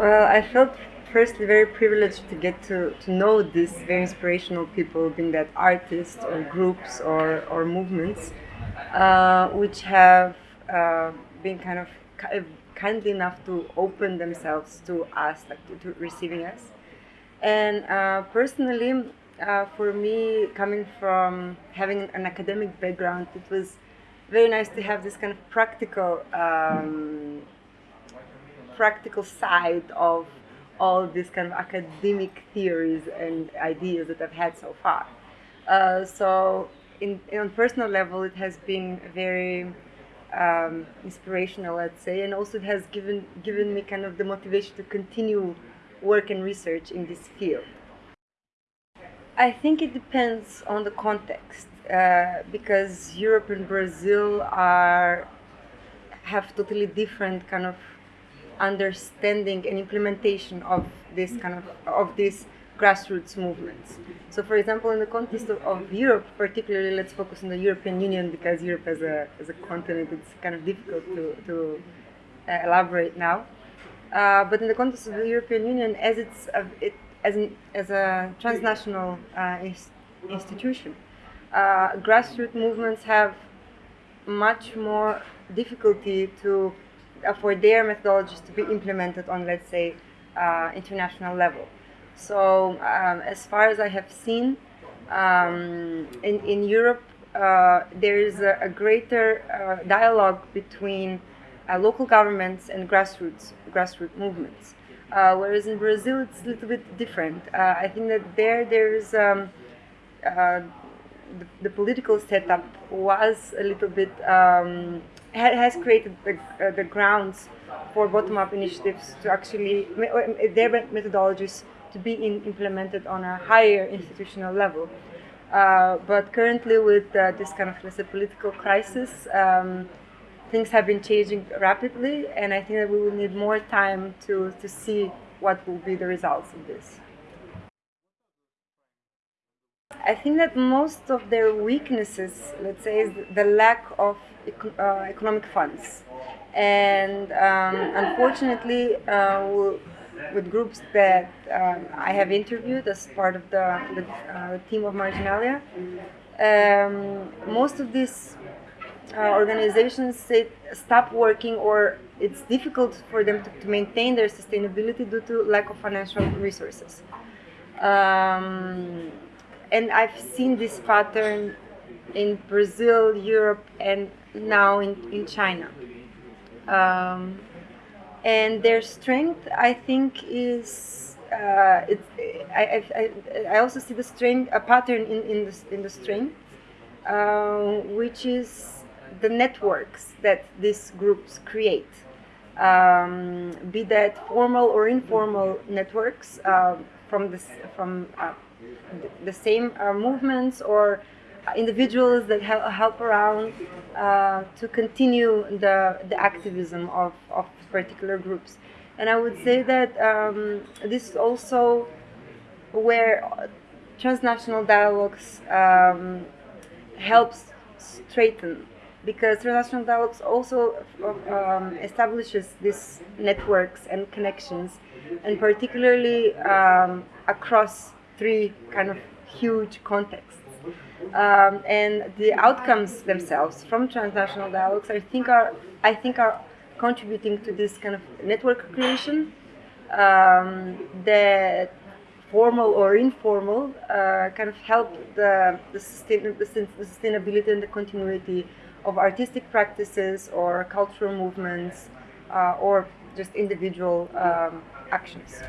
Well, I felt firstly very privileged to get to, to know these very inspirational people, being that artists or groups or, or movements, uh, which have uh, been kind of kindly enough to open themselves to us, like to, to receiving us. And uh, personally, uh, for me, coming from having an academic background, it was very nice to have this kind of practical, um, practical side of all these kind of academic theories and ideas that I've had so far. Uh, so, in, in, on personal level, it has been very um, inspirational, let's say, and also it has given given me kind of the motivation to continue work and research in this field. I think it depends on the context uh, because Europe and Brazil are have totally different kind of understanding and implementation of this kind of of these grassroots movements. So, for example, in the context of, of, Europe, particularly, let's focus on the European Union because Europe as a as a continent it's kind of difficult to to uh, elaborate now. Uh, but in the context of the European Union, as it's it, as, an, as a transnational uh, institution. Uh, grassroots movements have much more difficulty to for their methodologies to be implemented on, let's say, uh, international level. So, um, as far as I have seen, um, in, in Europe, uh, there is a, a greater uh, dialogue between local governments and grassroots grassroots movements. Uh, whereas in Brazil, it's a little bit different. Uh, I think that there, there's um, uh, the, the, political setup was a little bit um, has created the, uh, the grounds for bottom-up initiatives to actually their methodologies to be in, implemented on a higher institutional level. Uh, but currently, with uh, this kind of let's say political crisis. Um, things have been changing rapidly, and I think that we will need more time to, to see what will be the results of this. I think that most of their weaknesses, let's say, is the lack of uh, economic funds. And um, unfortunately, uh, with groups that um, I have interviewed as part of the, the uh, team of Marginalia, um, most of these uh, organizations say stop working or it's difficult for them to, to, maintain their sustainability due to lack of financial resources. Um, and I've seen this pattern in Brazil, Europe, and now in, in China. Um, and their strength, I think, is uh, it's, I, I, I also see the strength, a pattern in, in, the, in the strength, uh, which is the networks that these groups create, um, be that formal or informal networks uh, from, this, from uh, the same uh, movements or individuals that help, around uh, to continue the, the activism of, of particular groups. And I would say that um, this is also where transnational dialogues um, helps straighten because transnational dialogues also um, establishes these networks and connections, and particularly um, across three kind of huge contexts. Um, and the outcomes themselves from transnational dialogues, I think, are I think are contributing to this kind of network creation um, that formal or informal uh, kind of help the, the, sustain, the sustainability and the continuity of artistic practices or cultural movements uh, or just individual um, actions.